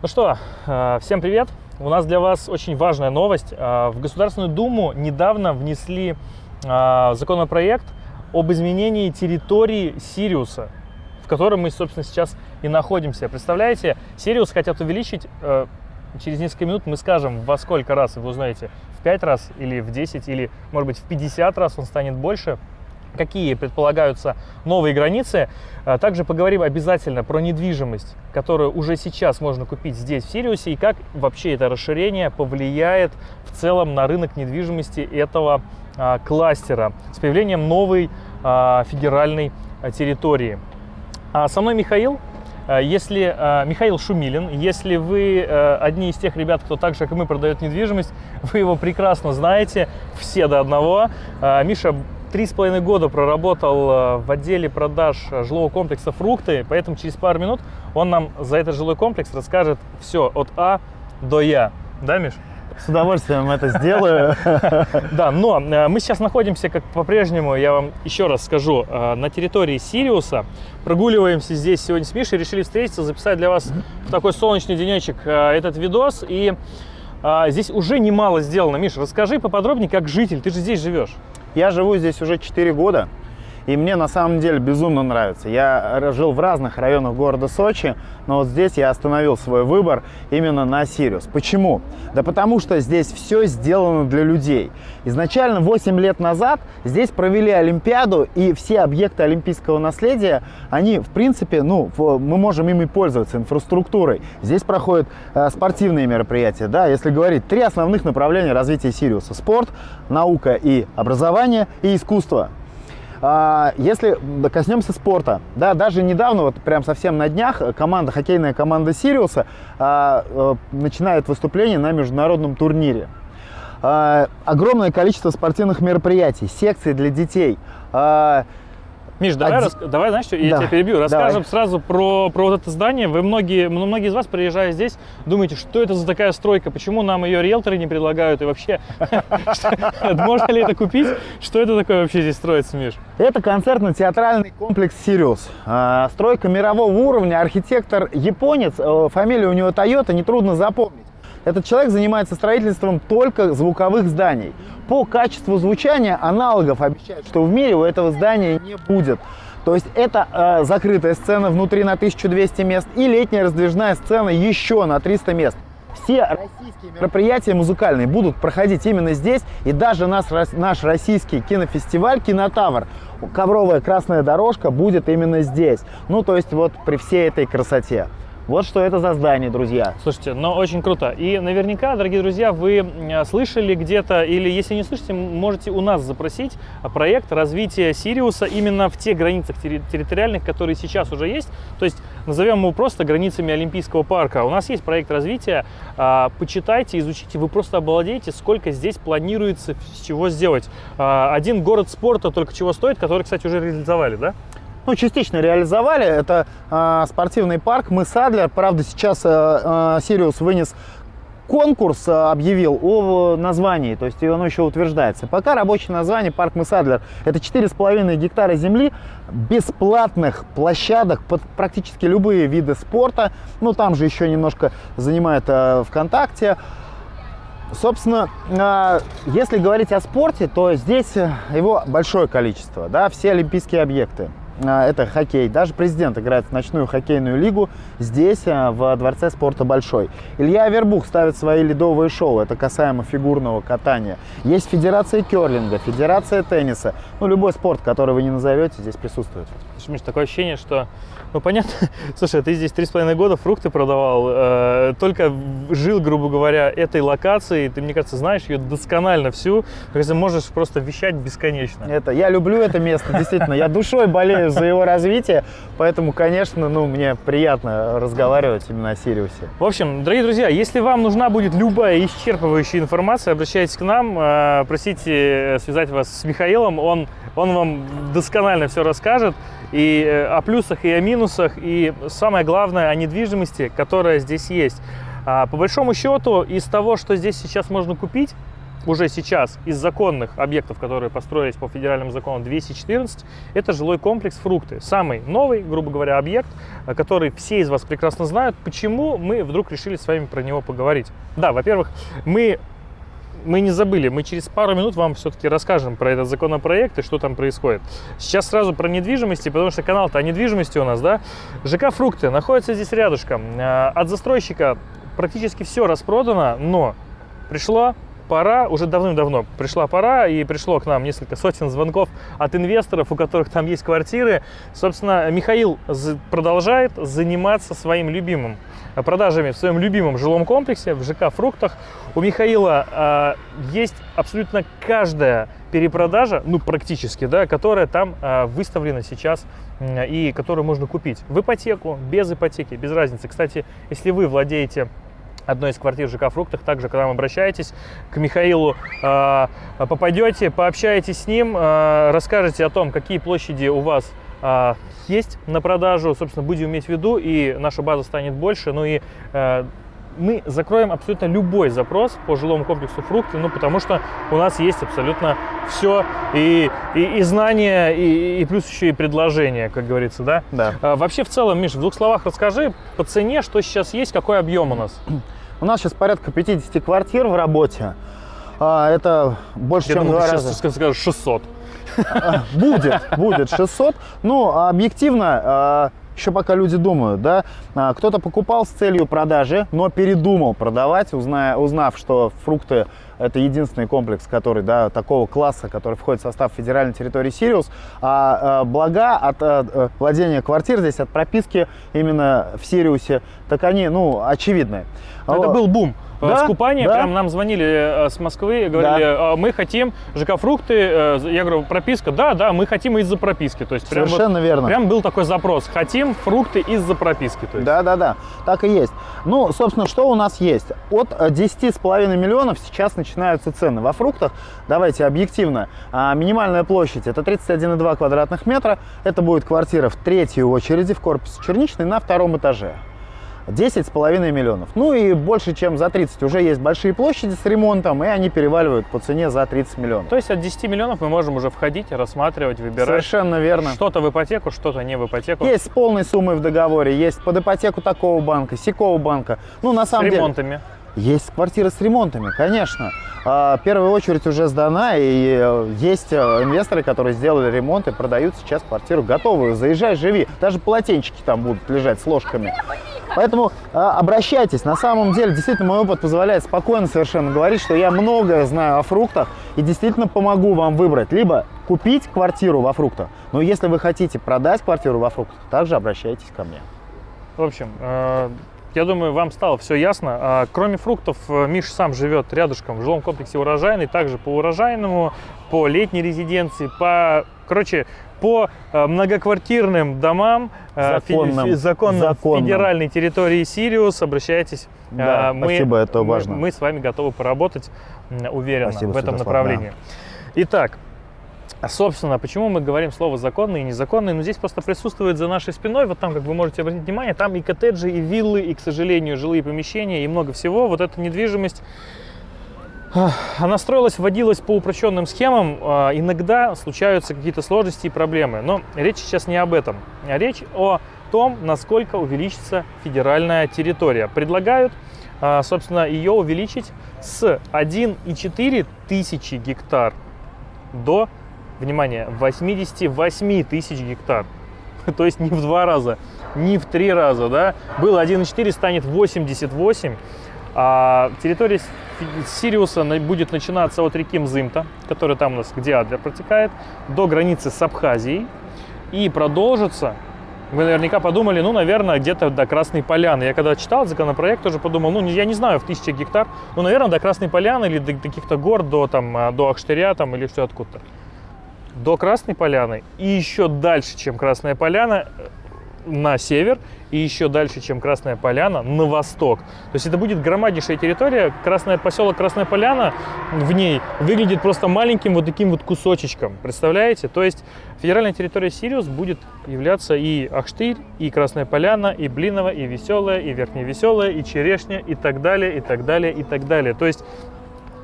Ну что, э, всем привет! У нас для вас очень важная новость. Э, в Государственную Думу недавно внесли э, законопроект об изменении территории Сириуса, в котором мы, собственно, сейчас и находимся. Представляете, Сириус хотят увеличить, через несколько минут мы скажем, во сколько раз, вы узнаете, в 5 раз или в 10, или, может быть, в 50 раз он станет больше какие предполагаются новые границы. А также поговорим обязательно про недвижимость, которую уже сейчас можно купить здесь, в Сириусе, и как вообще это расширение повлияет в целом на рынок недвижимости этого а, кластера с появлением новой а, федеральной территории. Со мной Михаил. Если Михаил Шумилин, если вы одни из тех ребят, кто так же, как и мы, продает недвижимость, вы его прекрасно знаете, все до одного. Миша Три с половиной года проработал э, в отделе продаж жилого комплекса «Фрукты», поэтому через пару минут он нам за этот жилой комплекс расскажет все от А до Я. Да, Миш? С удовольствием это сделаю. Да, но э, мы сейчас находимся, как по-прежнему, я вам еще раз скажу, э, на территории Сириуса. Прогуливаемся здесь сегодня с Мишей, решили встретиться, записать для вас в такой солнечный денечек этот видос. И здесь уже немало сделано. Миша, расскажи поподробнее, как житель, ты же здесь живешь. Я живу здесь уже 4 года. И мне на самом деле безумно нравится. Я жил в разных районах города Сочи, но вот здесь я остановил свой выбор именно на Сириус. Почему? Да потому что здесь все сделано для людей. Изначально 8 лет назад здесь провели Олимпиаду, и все объекты олимпийского наследия, они в принципе, ну, мы можем ими пользоваться, инфраструктурой. Здесь проходят э, спортивные мероприятия, да, если говорить, три основных направления развития Сириуса. Спорт, наука и образование, и искусство. А, если коснемся спорта, да, даже недавно, вот прям совсем на днях, команда, хоккейная команда Сириуса а, а, начинает выступление на международном турнире. А, огромное количество спортивных мероприятий, секций для детей. Миш, давай, Один... рас... давай знаешь, что, я да. тебя перебью. Расскажем давай. сразу про, про вот это здание. Вы многие, ну, многие из вас, приезжая здесь, думаете, что это за такая стройка, почему нам ее риэлторы не предлагают и вообще, можно ли это купить? Что это такое вообще здесь строится, Миш? Это концертно-театральный комплекс «Сириус». А, стройка мирового уровня, архитектор японец, э, фамилия у него Toyota, нетрудно запомнить. Этот человек занимается строительством только звуковых зданий. По качеству звучания аналогов обещают, что в мире у этого здания не будет. То есть это э, закрытая сцена внутри на 1200 мест и летняя раздвижная сцена еще на 300 мест. Все российские мероприятия музыкальные будут проходить именно здесь. И даже наш, наш российский кинофестиваль «Кинотавр», ковровая красная дорожка будет именно здесь. Ну, то есть вот при всей этой красоте. Вот что это за здание, друзья. Слушайте, ну очень круто. И наверняка, дорогие друзья, вы слышали где-то, или если не слышите, можете у нас запросить проект развития Сириуса именно в тех границах территориальных, которые сейчас уже есть. То есть назовем его просто границами Олимпийского парка. У нас есть проект развития. А, почитайте, изучите, вы просто обалдеете, сколько здесь планируется, с чего сделать. А, один город спорта только чего стоит, который, кстати, уже реализовали, да? Ну, частично реализовали. Это э, спортивный парк Мыс Адлер. Правда, сейчас э, Сириус вынес конкурс объявил о названии, то есть оно еще утверждается. Пока рабочее название парк Мысадлер. Это 4,5 гектара земли, бесплатных площадок под практически любые виды спорта. Ну, там же еще немножко занимает э, ВКонтакте. Собственно, э, если говорить о спорте, то здесь его большое количество, да, все олимпийские объекты. А, это хоккей. Даже президент играет в ночную хоккейную лигу здесь, а, в Дворце спорта Большой. Илья Авербух ставит свои ледовые шоу, это касаемо фигурного катания. Есть федерация керлинга, федерация тенниса. Ну, любой спорт, который вы не назовете, здесь присутствует. Миш, такое ощущение, что ну, понятно. Слушай, ты здесь три с половиной года фрукты продавал, э, только жил, грубо говоря, этой локацией. Ты, мне кажется, знаешь ее досконально всю. Ты можешь просто вещать бесконечно. Это, я люблю это место, действительно. Я душой болею за его развитие, поэтому, конечно, ну, мне приятно разговаривать именно о Сириусе. В общем, дорогие друзья, если вам нужна будет любая исчерпывающая информация, обращайтесь к нам, э, просите связать вас с Михаилом, он, он вам досконально все расскажет и э, о плюсах, и о минусах, и самое главное, о недвижимости, которая здесь есть. А, по большому счету, из того, что здесь сейчас можно купить, уже сейчас из законных объектов, которые построились по федеральному закону 214, это жилой комплекс «Фрукты». Самый новый, грубо говоря, объект, э, который все из вас прекрасно знают. Почему мы вдруг решили с вами про него поговорить? Да, во-первых, мы мы не забыли, мы через пару минут вам все-таки расскажем про этот законопроект и что там происходит. Сейчас сразу про недвижимости, потому что канал-то о недвижимости у нас, да. ЖК «Фрукты» находится здесь рядышком. Э, от застройщика практически все распродано, но пришло пора, уже давным-давно пришла пора, и пришло к нам несколько сотен звонков от инвесторов, у которых там есть квартиры. Собственно, Михаил продолжает заниматься своим любимым продажами в своем любимом жилом комплексе, в ЖК «Фруктах». У Михаила э, есть абсолютно каждая перепродажа, ну практически, да, которая там э, выставлена сейчас э, и которую можно купить в ипотеку, без ипотеки, без разницы. Кстати, если вы владеете одной из квартир ЖК «Фруктах». Также, когда вы обращаетесь к Михаилу, а, попадете, пообщаетесь с ним, а, расскажете о том, какие площади у вас а, есть на продажу, собственно, будем иметь в виду, и наша база станет больше, ну и мы закроем абсолютно любой запрос по жилому комплексу фрукты, ну, потому что у нас есть абсолютно все, и, и, и знания, и, и плюс еще и предложения, как говорится, да? Да. А, вообще, в целом, Миш, в двух словах расскажи по цене, что сейчас есть, какой объем у нас? У нас сейчас порядка 50 квартир в работе. А, это больше, Я чем думал, два раза. сейчас скажешь 600. Будет, будет 600. Ну, объективно, а, еще пока люди думают, да, а, кто-то покупал с целью продажи, но передумал продавать, узная, узнав, что фрукты это единственный комплекс, который, да, такого класса, который входит в состав федеральной территории Сириус, а, а блага от а, э, владения квартир здесь, от прописки именно в Сириусе, так они, ну, очевидны. Это был бум. Да, Скупание, да. прям нам звонили э, с Москвы, и говорили, Да. «А, мы хотим ЖК «Фрукты», э, я говорю, прописка, да, да, мы хотим из-за прописки. То есть прям, вот- Совершенно верно. прям был такой запрос, хотим фрукты из-за прописки. То есть. Да, да, да, так и есть. Ну, собственно, что у нас есть? От э, 10,5 миллионов сейчас начинаются цены. Во фруктах, давайте объективно, а, минимальная площадь это 31,2 квадратных метра. Это будет квартира в третьей очереди в корпусе черничной на втором этаже. 10,5 миллионов. Ну и больше, чем за 30 уже есть большие площади с ремонтом, и они переваливают по цене за 30 миллионов. То есть от 10 миллионов мы можем уже входить, рассматривать, выбирать. Совершенно верно. Что-то в ипотеку, что-то не в ипотеку. Есть с полной суммой в договоре, есть под ипотеку такого банка, сякого банка. Ну, на с самом деле... ремонтами. Есть квартиры с ремонтами, конечно. А, Первая очередь уже сдана, и э, есть э, инвесторы, которые сделали ремонт и продают сейчас квартиру готовую. Заезжай, живи. Даже полотенчики там будут лежать с ложками. Поэтому а, обращайтесь. На самом деле, действительно, мой опыт позволяет спокойно совершенно говорить, что я многое знаю о фруктах и действительно помогу вам выбрать. Либо купить квартиру во фруктах, но если вы хотите продать квартиру во фруктах, также обращайтесь ко мне. В общем, э, я думаю, вам стало все ясно. А, Кроме фруктов, э, Миша сам живет рядышком в жилом комплексе урожайный, также по урожайному, по летней резиденции, по, короче, по э, многоквартирным домам э, Законным. фе- законным Законным. федеральной территории Сириус. Обращайтесь. Да, Э, спасибо, это мы- важно. Мы с вами готовы поработать уверенно Спасибо, в этом Святослав, направлении. Итак, а, Собственно, почему мы говорим слово законный и незаконный? Ну, здесь просто присутствует за нашей спиной, вот там, как вы можете обратить внимание, там и коттеджи, и виллы, и, к сожалению, жилые помещения, и много всего. Вот эта недвижимость, ах, она строилась, вводилась по упрощенным схемам. А, Иногда случаются какие-то сложности и проблемы. Но речь сейчас не об этом. а Речь о том, насколько увеличится федеральная территория. Предлагают, а, собственно, ее увеличить с 1,4 тысячи гектар до, внимание, 88 тысяч гектар. То есть не в два раза, не в три раза, да. Было 1,4, станет 88. А территория Сириуса будет начинаться от реки Мзымта, которая там у нас, где Адлер протекает, до границы с Абхазией и продолжится вы наверняка подумали, ну, наверное, где-то до Красной Поляны. Я когда читал законопроект, тоже подумал, ну, я не знаю, в тысячах гектар, ну, наверное, до Красной Поляны или до каких-то гор, до, там, а, до Ахштыря там, или все откуда-то. До Красной Поляны и еще дальше, чем Красная Поляна, э, на север, и еще дальше, чем Красная Поляна, на восток. То есть это будет громаднейшая территория. Красная поселок Красная Поляна в ней выглядит просто маленьким вот таким вот кусочечком. Представляете? То есть федеральная территория Сириус будет являться и Ахштырь, и Красная Поляна, и Блиново, и Веселая, и Верхняя Веселая, и Черешня, и так далее, и так далее, и так далее. То есть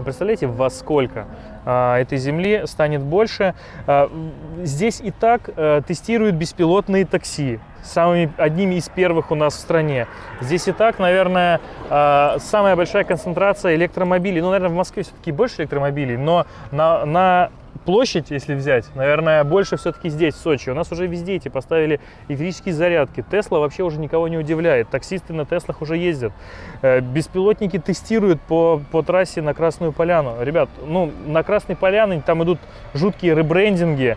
Представляете, во сколько этой земли станет больше? А, здесь и так а, тестируют беспилотные такси, самыми, одними из первых у нас в стране. Здесь и так, наверное, самая большая концентрация электромобилей. Ну, наверное, в Москве все-таки больше электромобилей, но на, на площадь, если взять, наверное, больше все-таки здесь, в Сочи. У нас уже везде эти поставили электрические зарядки. Тесла вообще уже никого не удивляет. Таксисты на Теслах уже ездят. Э, беспилотники тестируют по, по трассе на Красную Поляну. Ребят, ну, на Красной Поляне там идут жуткие ребрендинги.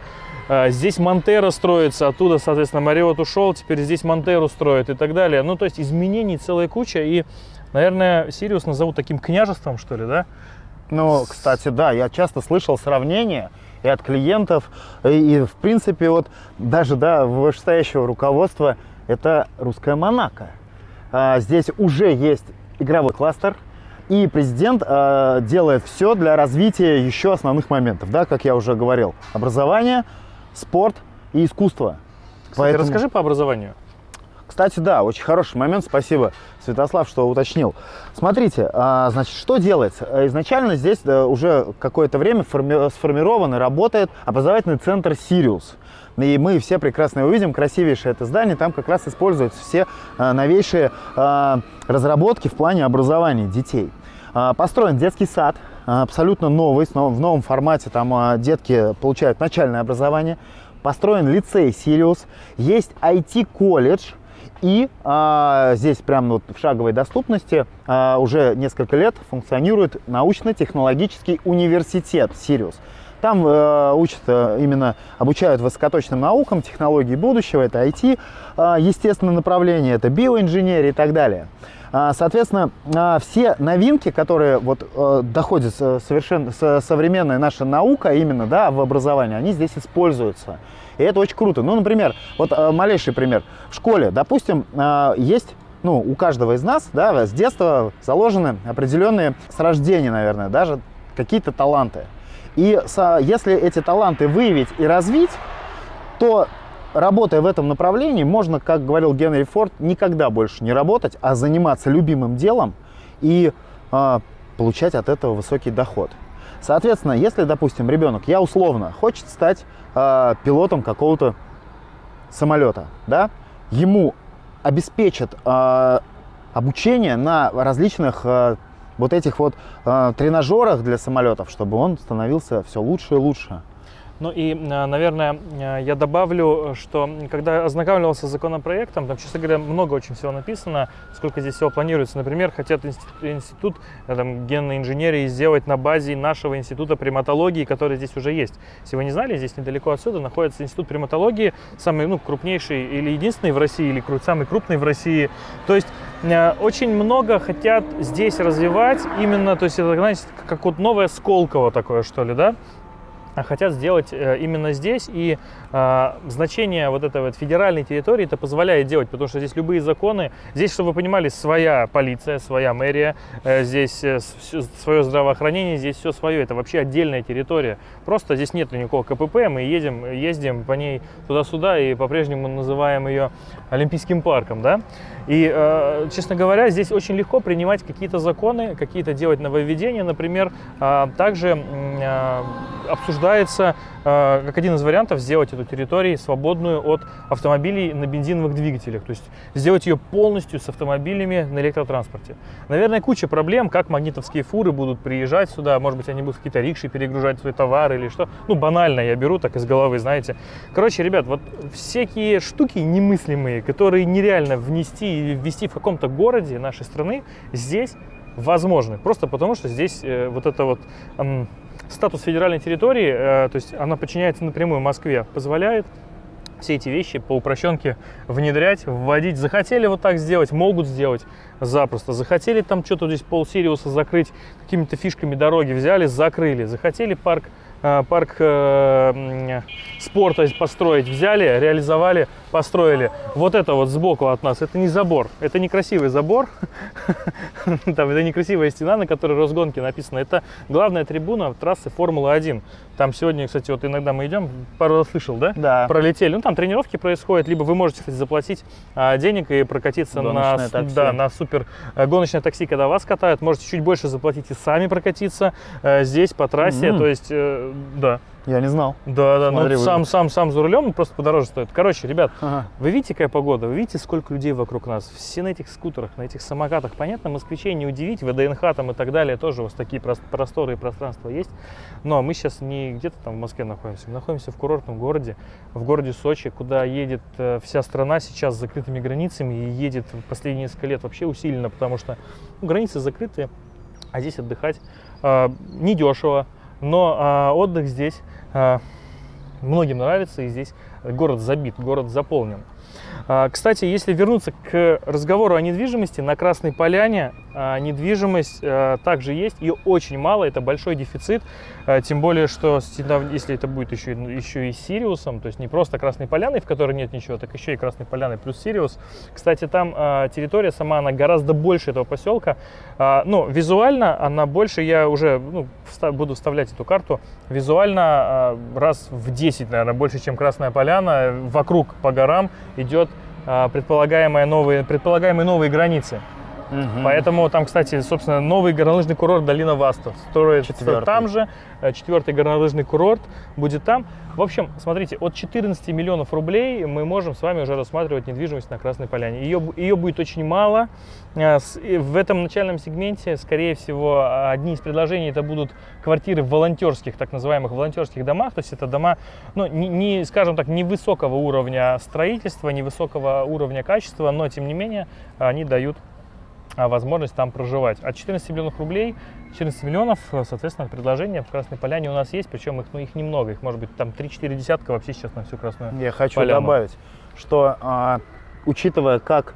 Э, здесь Монтера строится, оттуда, соответственно, Мариот ушел, теперь здесь Монтеру строят и так далее. Ну, то есть изменений целая куча, и, наверное, Сириус назовут таким княжеством, что ли, да? Ну, кстати, да, я часто слышал сравнения и от клиентов, и, и в принципе, вот даже, да, вышестоящего руководства, это русская Монако. А, здесь уже есть игровой кластер, и президент а, делает все для развития еще основных моментов, да, как я уже говорил. Образование, спорт и искусство. Кстати, Поэтому... расскажи по образованию. Кстати, да, очень хороший момент, спасибо, Святослав, что уточнил. Смотрите, а, значит, что делается? Изначально здесь уже какое-то время сформирован и работает образовательный центр «Сириус». И мы все прекрасно увидим, красивейшее это здание, там как раз используются все а, новейшие а, разработки в плане образования детей. Построен детский сад, абсолютно новый, в новом формате, там детки получают начальное образование. Построен лицей «Сириус», есть IT-колледж, и а, здесь прямо вот в шаговой доступности а, уже несколько лет функционирует научно-технологический университет «Сириус». Там э, учат э, именно, обучают высокоточным наукам, технологии будущего, это IT, э, а, естественное направление, это биоинженерия и так далее. А, соответственно, а, все новинки, которые вот э, доходят совершенно современная наша наука именно да, в образовании, они здесь используются. И это очень круто. Ну, например, вот э, малейший пример. В школе, допустим, э, есть ну, у каждого из нас, да, с детства заложены определенные, с рождения, наверное, даже какие-то таланты. И если эти таланты выявить и развить, то работая в этом направлении, можно, как говорил Генри Форд, никогда больше не работать, а заниматься любимым делом и э, получать от этого высокий доход. Соответственно, если, допустим, ребенок, я условно, хочет стать э, пилотом какого-то самолета, да, ему обеспечат э, обучение на различных э, вот этих вот э, тренажерах для самолетов, чтобы он становился все лучше и лучше. Ну и, э, наверное, э, я добавлю, что когда ознакомливался с законопроектом, там, честно говоря, много очень всего написано, сколько здесь всего планируется. Например, хотят институт э, там, генной инженерии сделать на базе нашего института приматологии, который здесь уже есть. Если вы не знали, здесь недалеко отсюда находится институт приматологии, самый ну, крупнейший или единственный в России, или самый крупный в России. То есть очень много хотят здесь развивать именно, то есть это, знаете, как вот новое Сколково такое, что ли, да? А хотят сделать э, именно здесь. И значение вот этой вот федеральной территории это позволяет делать, потому что здесь любые законы, здесь, чтобы вы понимали, своя полиция, своя мэрия, э, здесь э, свое здравоохранение, здесь все свое. Это вообще отдельная территория. Просто здесь нет никакого КПП, мы едем, ездим по ней туда-сюда и по-прежнему называем ее Олимпийским парком, да. И, э, честно говоря, здесь очень легко принимать какие-то законы, какие-то делать нововведения. Например, э, также э, обсуждается как один из вариантов сделать эту территорию свободную от автомобилей на бензиновых двигателях. То есть сделать ее полностью с автомобилями на электротранспорте. Наверное, куча проблем, как магнитовские фуры будут приезжать сюда. Может быть, они будут какие-то рикши перегружать свой товар или что. Ну, банально я беру так из головы, знаете. Короче, ребят, вот всякие штуки немыслимые, которые нереально внести ввести в каком-то городе нашей страны, здесь возможны. Просто потому, что здесь э, вот это вот э, статус федеральной территории, э, то есть она подчиняется напрямую Москве, позволяет все эти вещи по упрощенке внедрять, вводить. Захотели вот так сделать, могут сделать запросто. Захотели там что-то здесь пол Сириуса закрыть какими-то фишками дороги, взяли, закрыли. Захотели парк э, парк э, спорта построить. Взяли, реализовали, построили. Вот это вот сбоку от нас, это не забор, это не красивый забор, там это некрасивая стена, на которой Росгонки написано. Это главная трибуна трассы Формулы-1. Там сегодня, кстати, вот иногда мы идем, пару раз слышал, да? Да. Пролетели. Ну, там тренировки происходят, либо вы можете, кстати, заплатить а, денег и прокатиться на, Гоночное такси. да, на супер э, гоночное такси, когда вас катают. Можете чуть больше заплатить и сами прокатиться э, здесь по трассе. Мгм. То есть, э, да. Я не знал. Да, да, Смотри, ну сам, сам, сам за рулем просто подороже стоит. Короче, ребят, Ага. вы видите, какая погода? Вы видите, сколько людей вокруг нас? Все на этих скутерах, на этих самокатах. Понятно, москвичей не удивить, ВДНХ там и так далее тоже у вас такие прос- просторы и пространства есть. Но мы сейчас не где-то там в Москве находимся, мы находимся в курортном городе, в городе Сочи, куда едет э, вся страна сейчас с закрытыми границами и едет в последние несколько лет вообще усиленно, потому что ну, границы закрыты, а здесь отдыхать э, недешево, но а, отдых здесь многим нравится, и здесь город забит, город заполнен. А, Кстати, если вернуться к разговору о недвижимости, на Красной Поляне а, недвижимость а, также есть, ее очень мало, это большой дефицит, тем более, что если это будет еще, еще и Сириусом, то есть не просто Красной Поляной, в которой нет ничего, так еще и Красной Поляной плюс Сириус. Кстати, там территория сама, она гораздо больше этого поселка, а, ну, визуально она больше, я уже ну, буду вставлять эту карту, визуально раз в 10, наверное, больше, чем Красная Поляна, вокруг по горам идет а, предполагаемые новые, предполагаемые новые границы. Мгм. Поэтому там, кстати, собственно, новый горнолыжный курорт Долина Васта строится Четвертый. там же. Э, Четвертый горнолыжный курорт будет там. В общем, смотрите, от 14 миллионов рублей мы можем с вами уже рассматривать недвижимость на Красной Поляне. Ее, ее будет очень мало. Э, В этом начальном сегменте, скорее всего, одни из предложений это будут квартиры в волонтерских, так называемых волонтерских домах. То есть это дома, ну, не, не, скажем так, невысокого уровня строительства, невысокого уровня качества, но, тем не менее, они дают возможность там проживать. От 14 миллионов рублей, 14 миллионов, э, соответственно, предложения в Красной Поляне у нас есть, причем их, ну, их немного, их может быть там 3-4 десятка вообще сейчас на всю Красную. Я хочу Поляну. добавить, что а, учитывая, как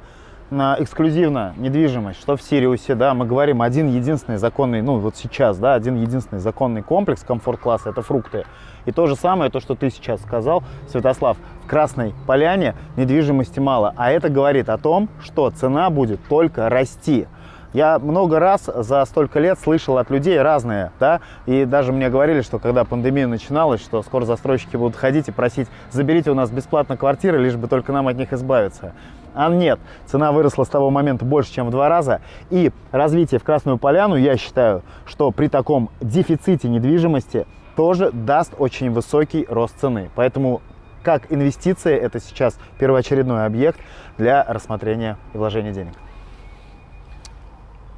на эксклюзивно недвижимость, что в Сириусе, да, мы говорим один единственный законный, ну вот сейчас, да, один единственный законный комплекс комфорт-класса, это фрукты. И то же самое, то, что ты сейчас сказал, Святослав, в Красной Поляне недвижимости мало. А это говорит о том, что цена будет только расти. Я много раз за столько лет слышал от людей разные, да, и даже мне говорили, что когда пандемия начиналась, что скоро застройщики будут ходить и просить, заберите у нас бесплатно квартиры, лишь бы только нам от них избавиться. А нет, цена выросла с того момента больше, чем в два раза, и развитие в Красную Поляну, я считаю, что при таком дефиците недвижимости тоже даст очень высокий рост цены. Поэтому как инвестиция это сейчас первоочередной объект для рассмотрения и вложения денег.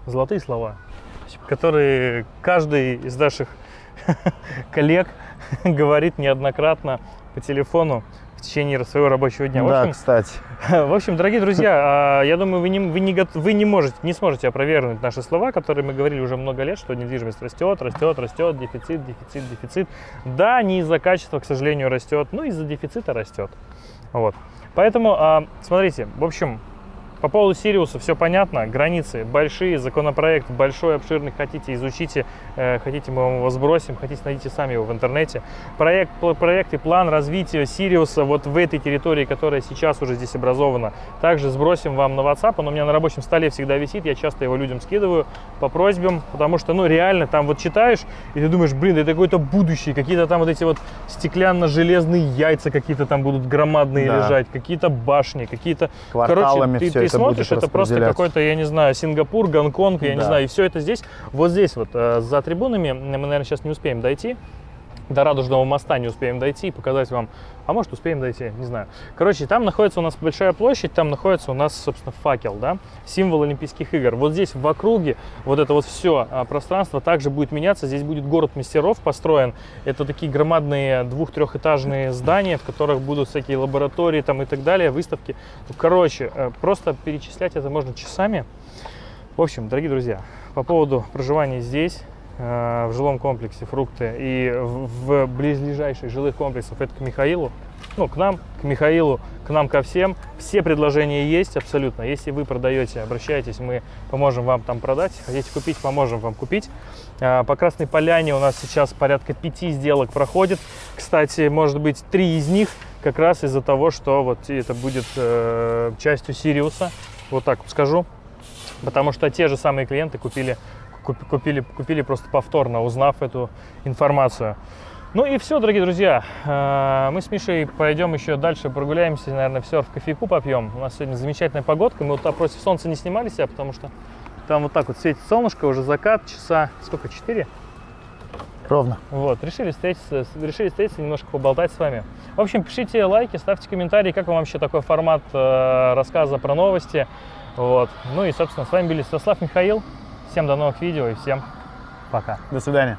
Золотые слова, которые каждый из наших коллег говорит неоднократно по телефону течение своего рабочего дня. В Да, общем, кстати. В общем, дорогие друзья, а, я думаю, вы не, вы не, вы не можете, не сможете опровергнуть наши слова, которые мы говорили уже много лет, что недвижимость растет, растет, растет, дефицит, дефицит, дефицит. Да, не из-за качества, к сожалению, растет, но из-за дефицита растет. Вот. Поэтому, а, смотрите, в общем, по поводу Сириуса все понятно, границы большие, законопроект большой, обширный, хотите изучите, э, хотите мы вам его сбросим, хотите найдите сами его в интернете. Проект, проект и план развития Сириуса вот в этой территории, которая сейчас уже здесь образована, также сбросим вам на WhatsApp, он у меня на рабочем столе всегда висит, я часто его людям скидываю по просьбам, потому что, ну, реально, там вот читаешь, и ты думаешь, блин, это какое-то будущее, какие-то там вот эти вот стеклянно-железные яйца какие-то там будут громадные Да. лежать, какие-то башни, какие-то Кварталами Короче, ты, всё ты смотришь, это просто какой-то, я не знаю, Сингапур, Гонконг, я не Да. знаю, и все это здесь. Вот здесь вот, э, за трибунами, мы, наверное, сейчас не успеем дойти, до Радужного моста не успеем дойти и показать вам, а может успеем дойти, не знаю. Короче, там находится у нас большая площадь, там находится у нас, собственно, факел, да, символ Олимпийских игр. Вот здесь в округе вот это вот все пространство также будет меняться, здесь будет город мастеров построен. Это такие громадные двух-трехэтажные здания, в которых будут всякие лаборатории там и так далее, выставки. Ну, Короче, э, просто перечислять это можно часами. В общем, дорогие друзья, по поводу проживания здесь, в жилом комплексе «Фрукты» и в, близлежащих жилых комплексах, это к Михаилу, ну, к нам, к Михаилу, к нам ко всем. Все предложения есть абсолютно. Если вы продаете, обращайтесь, мы поможем вам там продать. Хотите купить, поможем вам купить. А, По Красной Поляне у нас сейчас порядка пяти сделок проходит. Кстати, может быть, три из них как раз из-за того, что вот это будет э, частью Сириуса. Вот так скажу. Потому что те же самые клиенты купили, куп- купили, купили просто повторно, узнав эту информацию. Ну и все, дорогие друзья. Э, Мы с Мишей пойдем еще дальше, прогуляемся, наверное, все в кофейку попьем. У нас сегодня замечательная погодка. Мы вот против солнца не снимали себя, потому что там вот так вот светит солнышко, уже закат, часа сколько, 4? Ровно. Вот, решили встретиться, решили встретиться, немножко поболтать с вами. В общем, пишите лайки, ставьте комментарии, как вам вообще такой формат э, рассказа про новости. Вот. Ну и, собственно, с вами были Святослав Михаил. Всем до новых видео и всем пока. До свидания.